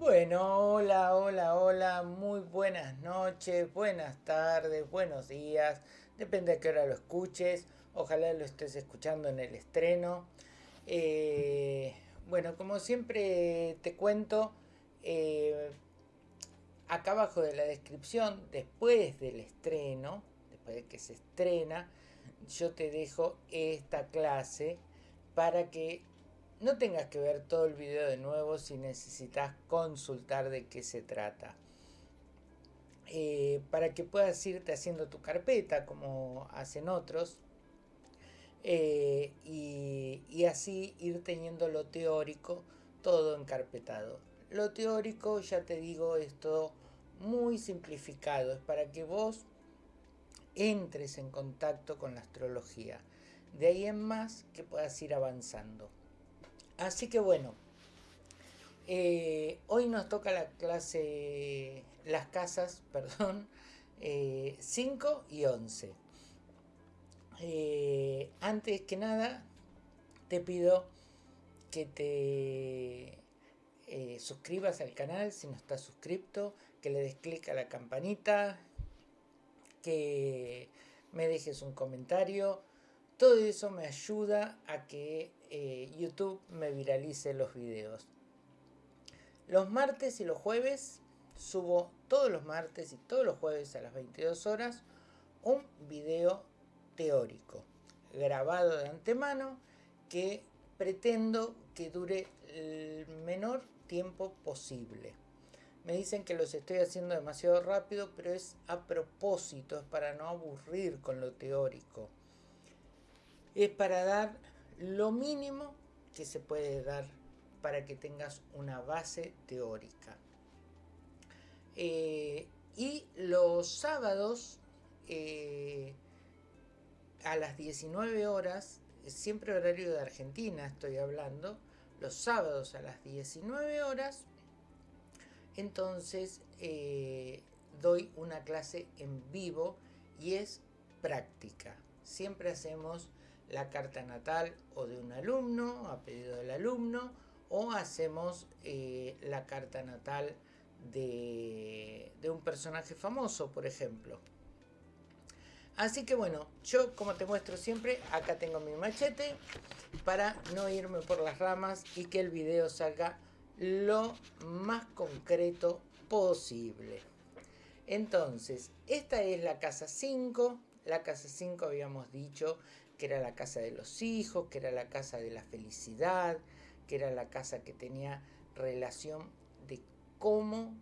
Bueno, hola, hola, hola, muy buenas noches, buenas tardes, buenos días, depende a qué hora lo escuches, ojalá lo estés escuchando en el estreno. Eh, bueno, como siempre te cuento, eh, acá abajo de la descripción, después del estreno, después de que se estrena, yo te dejo esta clase para que no tengas que ver todo el video de nuevo si necesitas consultar de qué se trata. Eh, para que puedas irte haciendo tu carpeta como hacen otros eh, y, y, así ir teniendo lo teórico todo encarpetado. Lo teórico, ya te digo, es todo muy simplificado, es para que vos entres en contacto con la astrología. De ahí en más que puedas ir avanzando. Así que bueno, eh, hoy nos toca la clase, las casas, perdón, 5 eh, y 11. Eh, antes que nada, te pido que te suscribas al canal si no estás suscrito, que le des clic a la campanita, que me dejes un comentario. Todo eso me ayuda a que eh, YouTube me viralice los videos. Los martes y los jueves subo todos los martes y todos los jueves a las 22 horas un video teórico grabado de antemano que pretendo que dure el menor tiempo posible. Me dicen que los estoy haciendo demasiado rápido, pero es a propósito, es para no aburrir con lo teórico. Es para dar lo mínimo que se puede dar para que tengas una base teórica. Eh, y los sábados eh, a las 19 horas, siempre horario de Argentina estoy hablando, los sábados a las 19 horas, entonces eh, doy una clase en vivo y es práctica. Siempre hacemos la carta natal o de un alumno, a pedido del alumno, o hacemos eh, la carta natal de, de un personaje famoso, por ejemplo. Así que bueno, yo como te muestro siempre, acá tengo mi machete para no irme por las ramas y que el video salga lo más concreto posible. Entonces, esta es la casa 5. La casa 5 habíamos dicho que era la casa de los hijos, que era la casa de la felicidad, que era la casa que tenía relación de cómo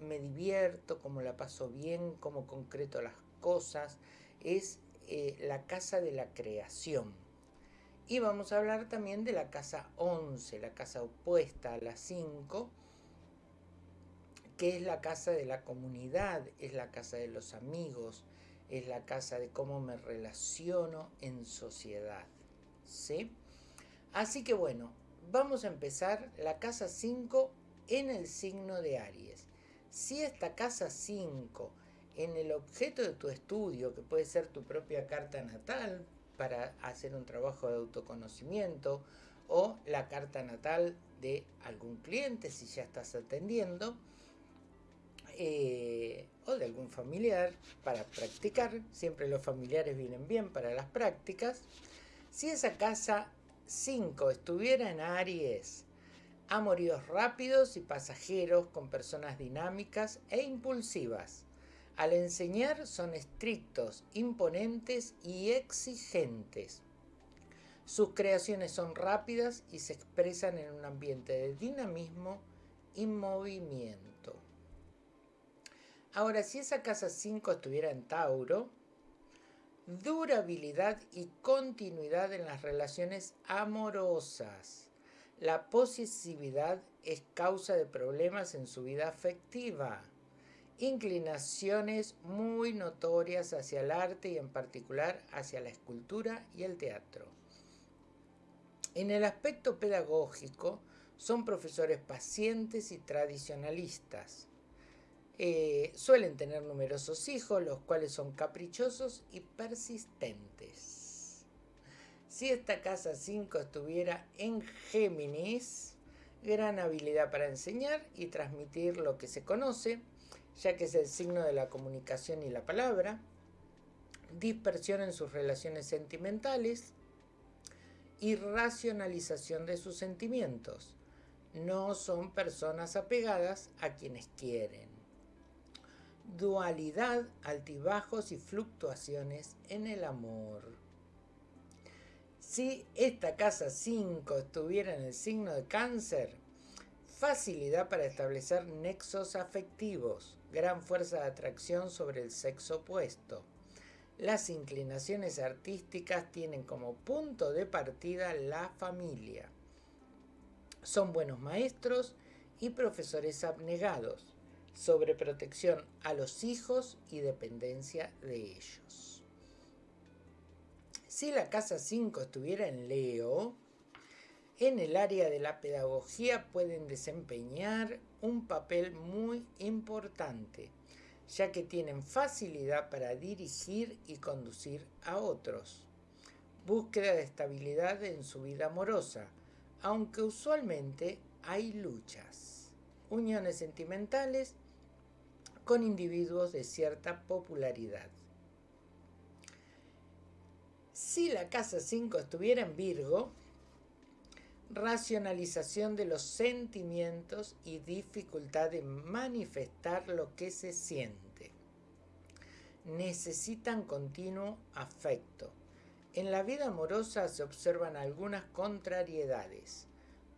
me divierto, cómo la paso bien, cómo concreto las cosas. Es eh, la casa de la creación. Y vamos a hablar también de la casa 11, la casa opuesta a la 5, que es la casa de la comunidad, es la casa de los amigos, es la casa de cómo me relaciono en sociedad. ¿sí? Así que bueno, vamos a empezar la casa 5 en el signo de Aries. Si esta casa 5 en el objeto de tu estudio, que puede ser tu propia carta natal para hacer un trabajo de autoconocimiento, o la carta natal de algún cliente si ya estás atendiendo, eh, o de algún familiar para practicar. Siempre los familiares vienen bien para las prácticas. Si esa casa 5 estuviera en Aries, amoríos rápidos y pasajeros con personas dinámicas e impulsivas. Al enseñar son estrictos, imponentes y exigentes. Sus creaciones son rápidas y se expresan en un ambiente de dinamismo y movimiento. Ahora, si esa casa 5 estuviera en Tauro, durabilidad y continuidad en las relaciones amorosas. La posesividad es causa de problemas en su vida afectiva. Inclinaciones muy notorias hacia el arte y en particular hacia la escultura y el teatro. En el aspecto pedagógico, son profesores pacientes y tradicionalistas eh, suelen tener numerosos hijos, los cuales son caprichosos y persistentes. Si esta casa 5 estuviera en Géminis, gran habilidad para enseñar y transmitir lo que se conoce, ya que es el signo de la comunicación y la palabra, dispersión en sus relaciones sentimentales y racionalización de sus sentimientos. No son personas apegadas a quienes quieren. Dualidad, altibajos y fluctuaciones en el amor. Si esta casa 5 estuviera en el signo de cáncer, facilidad para establecer nexos afectivos, gran fuerza de atracción sobre el sexo opuesto. Las inclinaciones artísticas tienen como punto de partida la familia. Son buenos maestros y profesores abnegados, sobre protección a los hijos y dependencia de ellos. Si la casa 5 estuviera en Leo, en el área de la pedagogía pueden desempeñar un papel muy importante, ya que tienen facilidad para dirigir y conducir a otros. Búsqueda de estabilidad en su vida amorosa, aunque usualmente hay luchas. Uniones sentimentales con individuos de cierta popularidad. Si la casa 5 estuviera en Virgo, racionalización de los sentimientos y dificultad de manifestar lo que se siente. Necesitan continuo afecto. En la vida amorosa se observan algunas contrariedades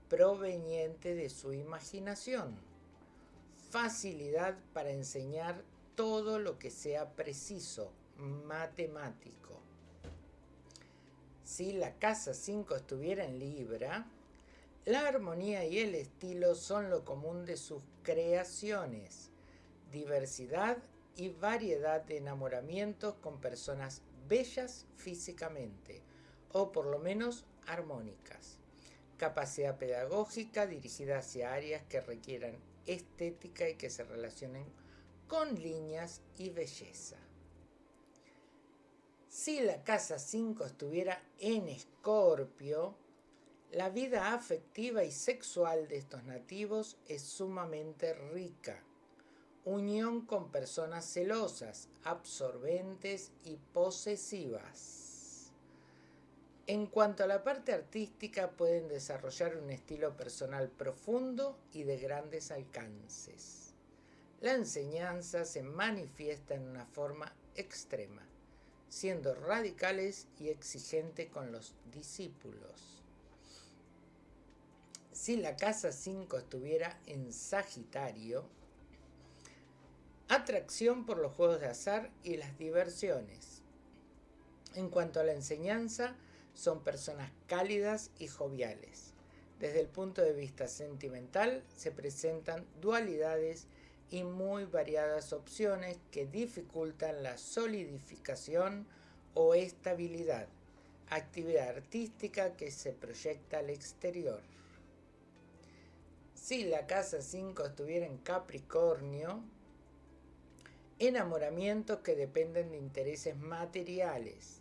provenientes de su imaginación, facilidad para enseñar todo lo que sea preciso, matemático si la casa 5 estuviera en Libra, la armonía y el estilo son lo común de sus creaciones, diversidad y variedad de enamoramientos con personas bellas físicamente, o por lo menos armónicas. Capacidad pedagógica dirigida hacia áreas que requieran estética y que se relacionen con líneas y belleza. Si la casa 5 estuviera en Escorpio, la vida afectiva y sexual de estos nativos es sumamente rica. Unión con personas celosas, absorbentes y posesivas. En cuanto a la parte artística, pueden desarrollar un estilo personal profundo y de grandes alcances. La enseñanza se manifiesta en una forma extrema siendo radicales y exigentes con los discípulos. Si la casa 5 estuviera en Sagitario, atracción por los juegos de azar y las diversiones. En cuanto a la enseñanza, son personas cálidas y joviales. Desde el punto de vista sentimental, se presentan dualidades y muy variadas opciones que dificultan la solidificación o estabilidad, actividad artística que se proyecta al exterior. Si la casa 5 estuviera en Capricornio, enamoramientos que dependen de intereses materiales,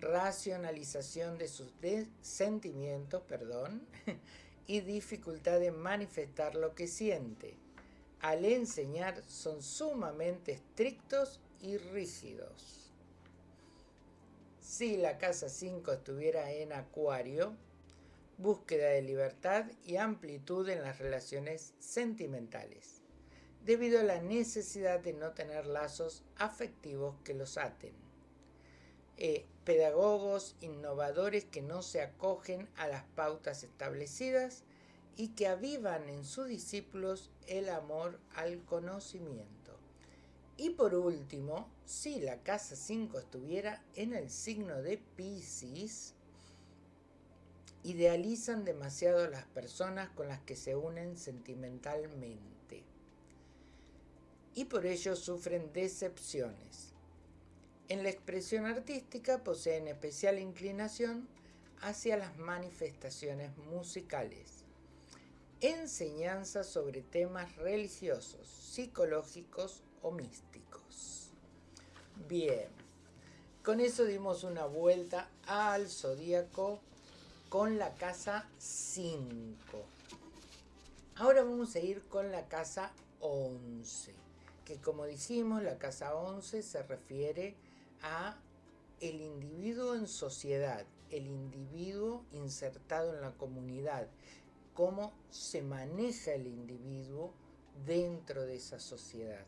racionalización de sus sentimientos, perdón, y dificultad de manifestar lo que siente al enseñar son sumamente estrictos y rígidos. Si la casa 5 estuviera en Acuario, búsqueda de libertad y amplitud en las relaciones sentimentales, debido a la necesidad de no tener lazos afectivos que los aten. Eh, pedagogos innovadores que no se acogen a las pautas establecidas y que avivan en sus discípulos el amor al conocimiento. Y por último, si la casa 5 estuviera en el signo de Pisces, idealizan demasiado las personas con las que se unen sentimentalmente y por ello sufren decepciones. En la expresión artística poseen especial inclinación hacia las manifestaciones musicales enseñanza sobre temas religiosos, psicológicos o místicos. Bien, con eso dimos una vuelta al zodíaco con la casa 5. Ahora vamos a ir con la casa 11, que como dijimos, la casa 11 se refiere a el individuo en sociedad, el individuo insertado en la comunidad, cómo se maneja el individuo dentro de esa sociedad.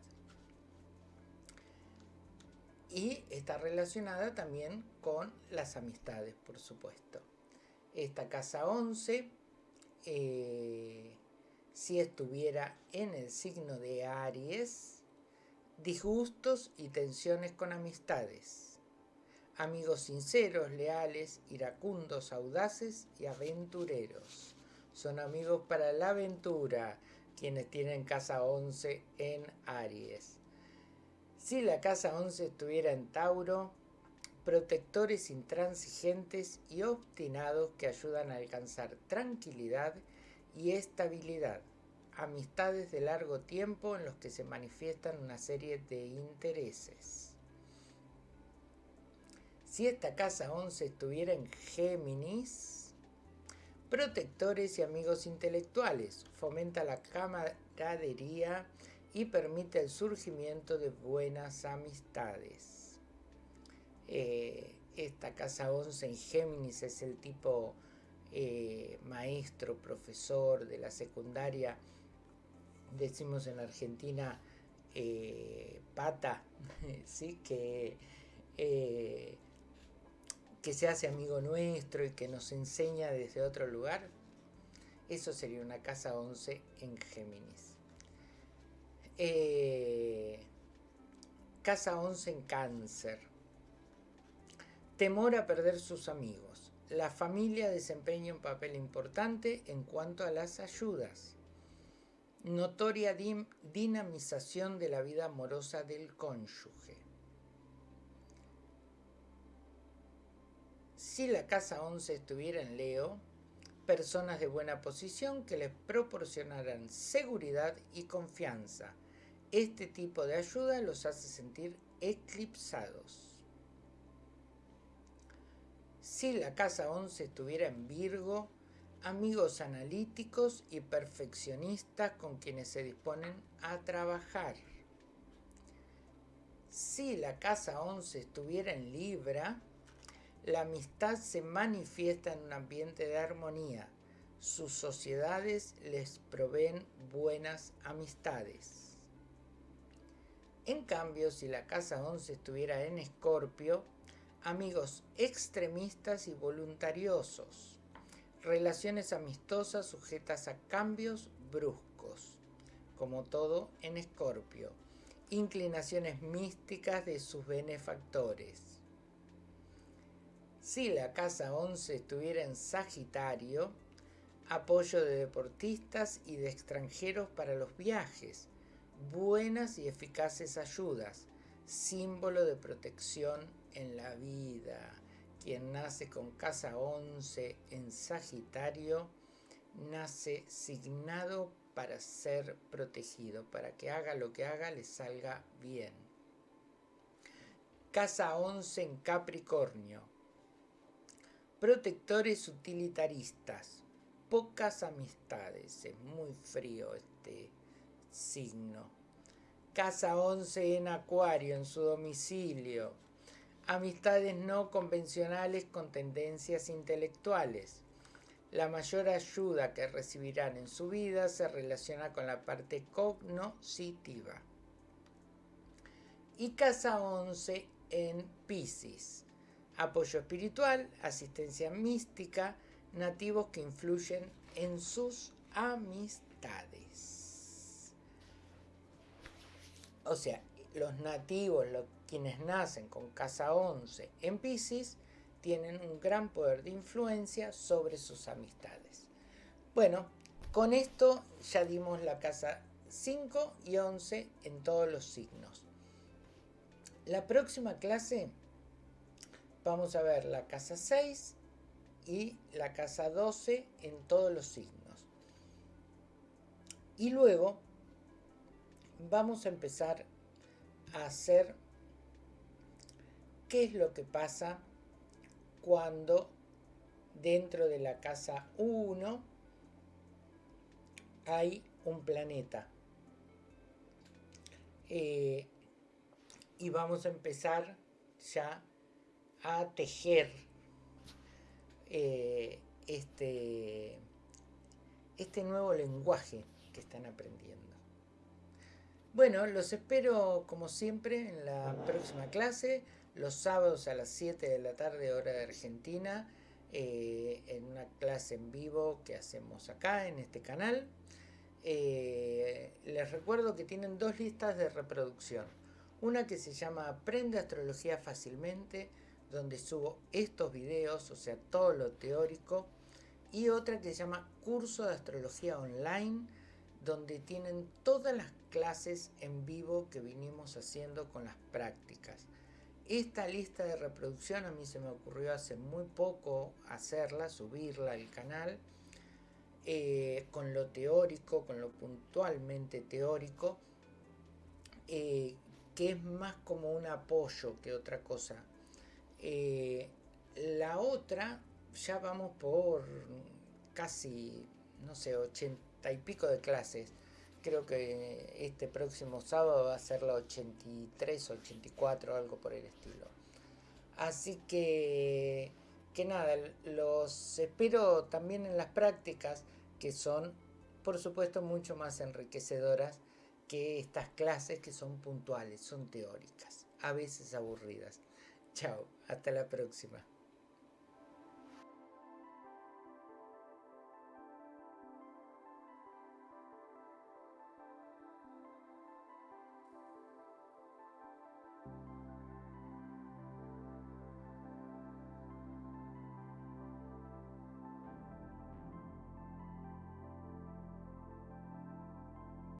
Y está relacionada también con las amistades, por supuesto. Esta casa 11 eh, si estuviera en el signo de Aries, disgustos y tensiones con amistades, amigos sinceros, leales, iracundos, audaces y aventureros. Son amigos para la aventura quienes tienen casa 11 en Aries. Si la casa 11 estuviera en Tauro, protectores intransigentes y obstinados que ayudan a alcanzar tranquilidad y estabilidad, amistades de largo tiempo en los que se manifiestan una serie de intereses. Si esta casa 11 estuviera en Géminis, protectores y amigos intelectuales, fomenta la camaradería y permite el surgimiento de buenas amistades. Eh, esta casa 11 en Géminis es el tipo eh, maestro, profesor de la secundaria, decimos en Argentina eh, pata, ¿sí? que, eh, que se hace amigo nuestro y que nos enseña desde otro lugar, eso sería una casa 11 en Géminis. casa 11 en cáncer. Temor a perder sus amigos la familia desempeña un papel importante en cuanto a las ayudas. Notoria dinamización de la vida amorosa del cónyuge. Si la casa 11 estuviera en Leo, personas de buena posición que les proporcionarán seguridad y confianza. Este tipo de ayuda los hace sentir eclipsados. Si la casa 11 estuviera en Virgo, amigos analíticos y perfeccionistas con quienes se disponen a trabajar. Si la casa 11 estuviera en Libra, la amistad se manifiesta en un ambiente de armonía. Sus sociedades les proveen buenas amistades. En cambio, si la casa 11 estuviera en Escorpio, amigos extremistas y voluntariosos, relaciones amistosas sujetas a cambios bruscos, como todo en Escorpio, inclinaciones místicas de sus benefactores. Si la casa 11 estuviera en Sagitario, apoyo de deportistas y de extranjeros para los viajes, buenas y eficaces ayudas, símbolo de protección en la vida. Quien nace con casa 11 en Sagitario, nace signado para ser protegido, para que haga lo que haga le salga bien. Casa 11 en Capricornio. Protectores utilitaristas. Pocas amistades. Es muy frío este signo. Casa 11 en Acuario, en su domicilio amistades no convencionales con tendencias intelectuales. La mayor ayuda que recibirán en su vida se relaciona con la parte cognoscitiva. Y casa 11 en Pisces. Apoyo espiritual, asistencia mística, nativos que influyen en sus amistades. O sea, los nativos, los quienes nacen con casa 11 en Pisces tienen un gran poder de influencia sobre sus amistades. Bueno, con esto ya dimos la casa 5 y 11 en todos los signos. La próxima clase vamos a ver la casa 6 y la casa 12 en todos los signos. Y luego vamos a empezar a hacer qué es lo que pasa cuando dentro de la casa 1 hay un planeta. Eh, y vamos a empezar ya a tejer eh, este, este nuevo lenguaje que están aprendiendo. Bueno, los espero como siempre en la próxima clase, los sábados a las 7 de la tarde hora de Argentina, eh, en una clase en vivo que hacemos acá en este canal. Eh, les recuerdo que tienen dos listas de reproducción. Una que se llama Aprende Astrología Fácilmente, donde subo estos videos, o sea, todo lo teórico. Y otra que se llama Curso de Astrología Online, donde tienen todas las clases en vivo que vinimos haciendo con las prácticas. Esta lista de reproducción a mí se me ocurrió hace muy poco hacerla, subirla al canal, eh, con lo teórico, con lo puntualmente teórico, eh, que es más como un apoyo que otra cosa. Eh, la otra, ya vamos por casi, no sé, ochenta y pico de clases. Creo que este próximo sábado va a ser la 83, 84, algo por el estilo. Así que, que nada, los espero también en las prácticas que son, por supuesto, mucho más enriquecedoras que estas clases que son puntuales, son teóricas, a veces aburridas. Chao, hasta la próxima.